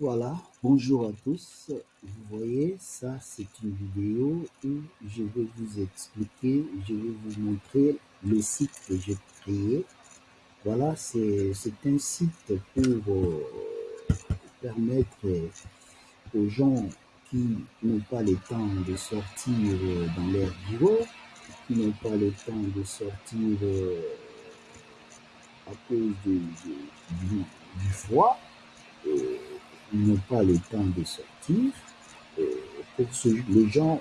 Voilà, bonjour à tous. Vous voyez, ça c'est une vidéo où je vais vous expliquer, je vais vous montrer le site que j'ai créé. Voilà, c'est un site pour euh, permettre aux gens qui n'ont pas le temps de sortir dans leur bureau, qui n'ont pas le temps de sortir euh, à cause du, du froid, n'ont pas le temps de sortir. Euh, pour les gens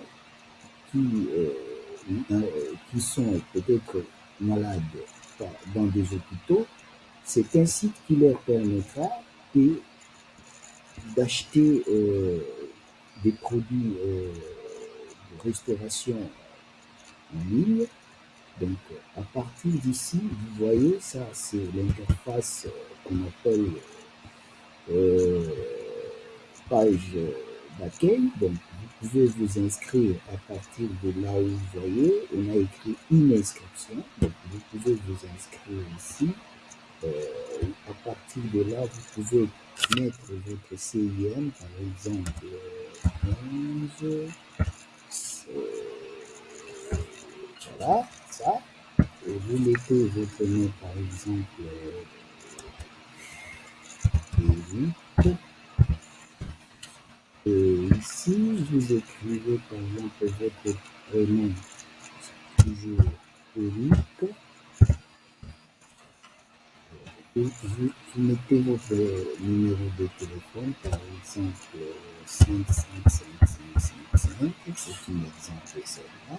qui, euh, euh, qui sont peut-être malades dans des hôpitaux, c'est un site qui leur permettra d'acheter des produits de restauration en ligne. Donc, à partir d'ici, vous voyez, ça, c'est l'interface qu'on appelle page d'accueil. Donc, vous pouvez vous inscrire à partir de là où vous voyez. On a écrit une inscription. Donc, vous pouvez vous inscrire ici. Euh, à partir de là, vous pouvez mettre votre CIM, par exemple, 11. Euh, voilà, ça. Et vous mettez votre nom, par exemple, 8. Ici, vous écrivez par exemple votre prénom, toujours Eric. Et vous, mettez votre numéro de téléphone, par exemple 55555, c'est un exemple celle-là.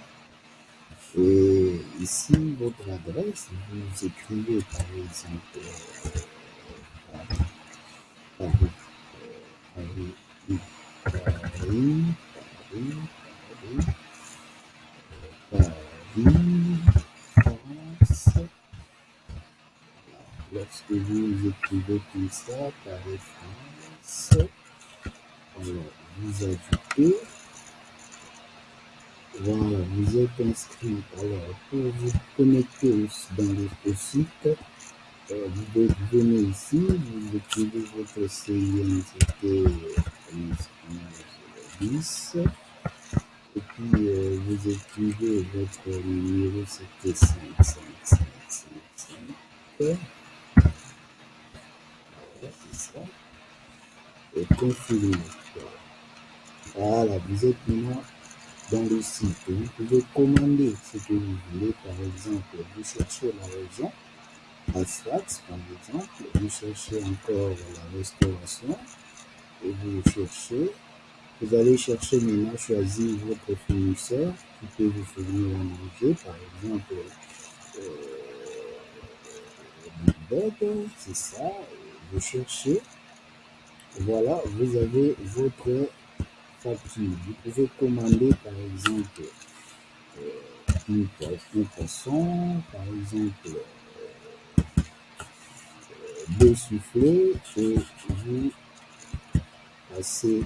Et ici, votre adresse, vous écrivez par exemple Lorsque vous écrivez tout ça, Paris, France, alors vous ajoutez, voilà, vous êtes inscrit. Alors, pour vous connecter dans le site, euh, vous venez ici, vous écrivez votre CIN, c'était 10. Et puis euh, vous écrivez votre numéro, c'était 5, 5, 5, 5, 5. Et confirmer. Voilà, vous êtes maintenant dans le site. Vous pouvez commander ce que vous voulez. Par exemple, vous cherchez la région. Asphalt, par exemple. Vous cherchez encore la restauration. Et vous cherchez vous allez chercher maintenant, choisir votre fournisseur qui peut vous fournir à manger, par exemple, euh, c'est ça, cherchez, voilà, vous avez votre facture. Vous pouvez commander, par exemple, euh, un poisson, par exemple, euh, deux soufflets, et vous passez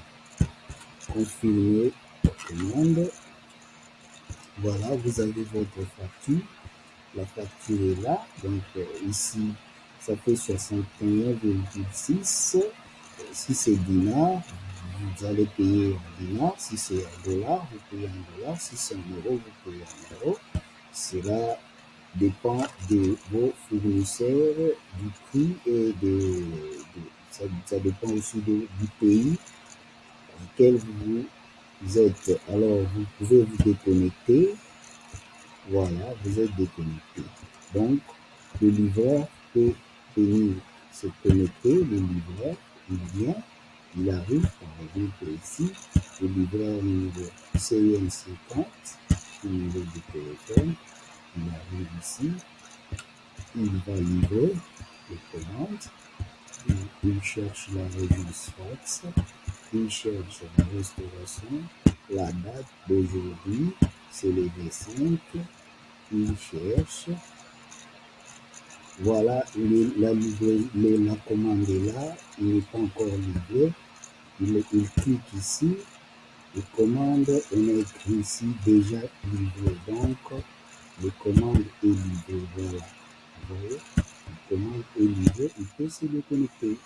confirmer la commande. Voilà, vous avez votre facture. La facture est là. Donc euh, ici, ça fait 61,6. Si c'est dinar, vous allez payer en dinar. Si c'est un dollar, vous payez en dollar. Si c'est un euro, vous payez en euro. Cela dépend de vos fournisseurs, du prix et de, ça, ça, dépend aussi du pays lequel vous êtes. Alors, vous pouvez vous déconnecter. Voilà, vous êtes déconnecté. Donc, le livreur peut venir se. Le livreur, il vient, il arrive, par exemple ici, le livreur numéro CN50, numéro de téléphone, il arrive ici, il va livrer les commandes, il cherche la région Sfax, il cherche la restauration, la date d'aujourd'hui, c'est le 5 il cherche, voilà, la, la commande est là, il n'est pas encore livré, il, il clique ici, les commandes, on écrit ici déjà livré, donc les commandes est livré, voilà, vous voyez, la commande est livrée, il peut se déconnecter.